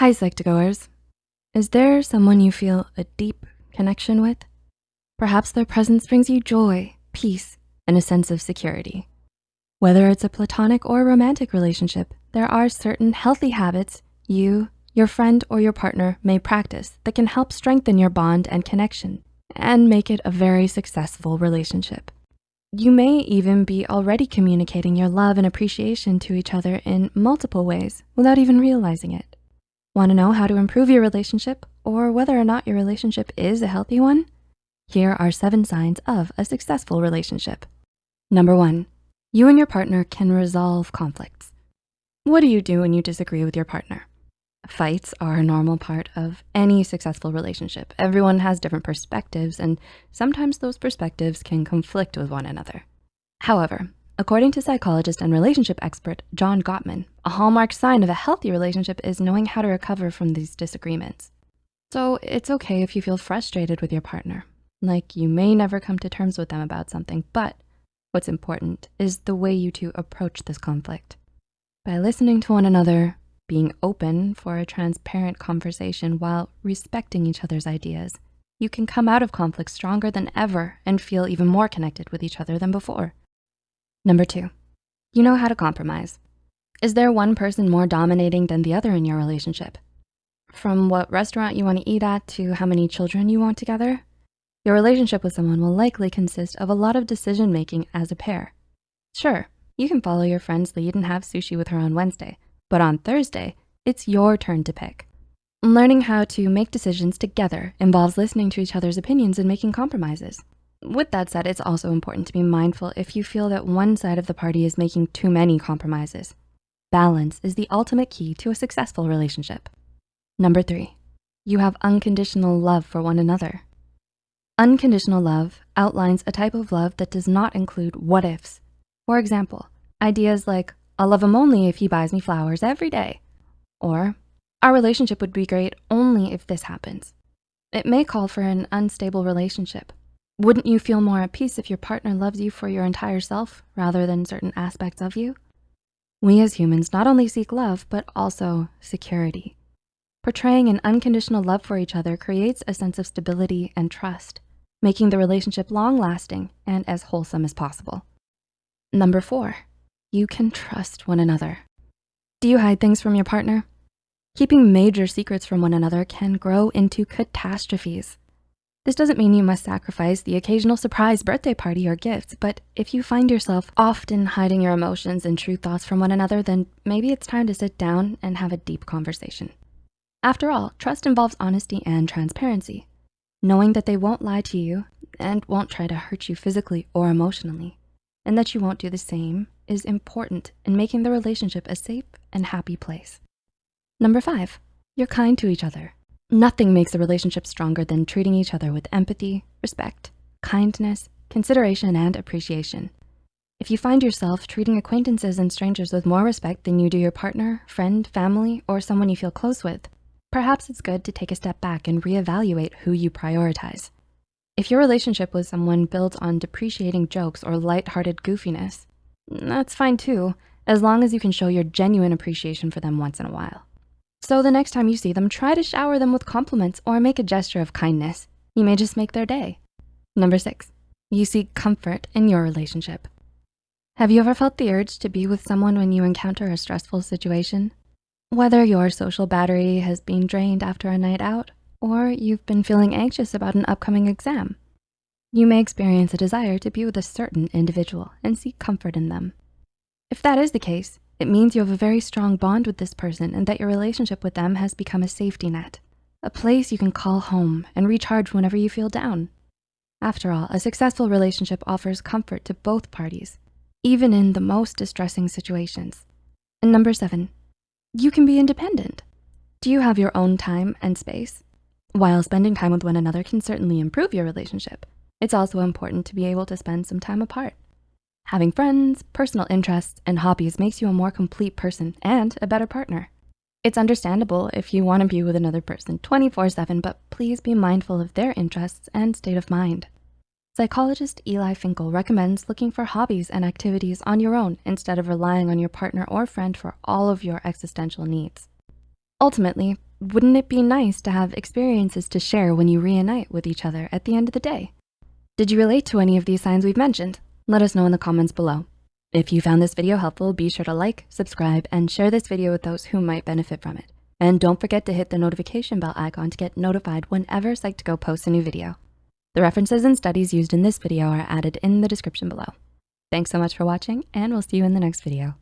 Hi, Psych2Goers. Is there someone you feel a deep connection with? Perhaps their presence brings you joy, peace, and a sense of security. Whether it's a platonic or romantic relationship, there are certain healthy habits you, your friend, or your partner may practice that can help strengthen your bond and connection and make it a very successful relationship. You may even be already communicating your love and appreciation to each other in multiple ways without even realizing it. Wanna know how to improve your relationship or whether or not your relationship is a healthy one? Here are seven signs of a successful relationship. Number one, you and your partner can resolve conflicts. What do you do when you disagree with your partner? Fights are a normal part of any successful relationship. Everyone has different perspectives and sometimes those perspectives can conflict with one another. However, According to psychologist and relationship expert John Gottman, a hallmark sign of a healthy relationship is knowing how to recover from these disagreements. So it's okay if you feel frustrated with your partner, like you may never come to terms with them about something, but what's important is the way you two approach this conflict. By listening to one another, being open for a transparent conversation while respecting each other's ideas, you can come out of conflict stronger than ever and feel even more connected with each other than before. Number two, you know how to compromise. Is there one person more dominating than the other in your relationship? From what restaurant you wanna eat at to how many children you want together, your relationship with someone will likely consist of a lot of decision-making as a pair. Sure, you can follow your friend's lead and have sushi with her on Wednesday, but on Thursday, it's your turn to pick. Learning how to make decisions together involves listening to each other's opinions and making compromises. With that said, it's also important to be mindful if you feel that one side of the party is making too many compromises. Balance is the ultimate key to a successful relationship. Number three, you have unconditional love for one another. Unconditional love outlines a type of love that does not include what ifs. For example, ideas like, I'll love him only if he buys me flowers every day. Or, our relationship would be great only if this happens. It may call for an unstable relationship wouldn't you feel more at peace if your partner loves you for your entire self rather than certain aspects of you? We as humans not only seek love, but also security. Portraying an unconditional love for each other creates a sense of stability and trust, making the relationship long-lasting and as wholesome as possible. Number four, you can trust one another. Do you hide things from your partner? Keeping major secrets from one another can grow into catastrophes. This doesn't mean you must sacrifice the occasional surprise birthday party or gifts, but if you find yourself often hiding your emotions and true thoughts from one another, then maybe it's time to sit down and have a deep conversation. After all, trust involves honesty and transparency, knowing that they won't lie to you and won't try to hurt you physically or emotionally, and that you won't do the same is important in making the relationship a safe and happy place. Number five, you're kind to each other. Nothing makes a relationship stronger than treating each other with empathy, respect, kindness, consideration, and appreciation. If you find yourself treating acquaintances and strangers with more respect than you do your partner, friend, family, or someone you feel close with, perhaps it's good to take a step back and reevaluate who you prioritize. If your relationship with someone builds on depreciating jokes or lighthearted goofiness, that's fine too, as long as you can show your genuine appreciation for them once in a while. So the next time you see them, try to shower them with compliments or make a gesture of kindness. You may just make their day. Number six, you seek comfort in your relationship. Have you ever felt the urge to be with someone when you encounter a stressful situation? Whether your social battery has been drained after a night out or you've been feeling anxious about an upcoming exam, you may experience a desire to be with a certain individual and seek comfort in them. If that is the case, it means you have a very strong bond with this person and that your relationship with them has become a safety net, a place you can call home and recharge whenever you feel down. After all, a successful relationship offers comfort to both parties, even in the most distressing situations. And number seven, you can be independent. Do you have your own time and space? While spending time with one another can certainly improve your relationship, it's also important to be able to spend some time apart. Having friends, personal interests, and hobbies makes you a more complete person and a better partner. It's understandable if you wanna be with another person 24 seven, but please be mindful of their interests and state of mind. Psychologist Eli Finkel recommends looking for hobbies and activities on your own instead of relying on your partner or friend for all of your existential needs. Ultimately, wouldn't it be nice to have experiences to share when you reunite with each other at the end of the day? Did you relate to any of these signs we've mentioned? Let us know in the comments below. If you found this video helpful, be sure to like, subscribe, and share this video with those who might benefit from it. And don't forget to hit the notification bell icon to get notified whenever Psych2Go posts a new video. The references and studies used in this video are added in the description below. Thanks so much for watching, and we'll see you in the next video.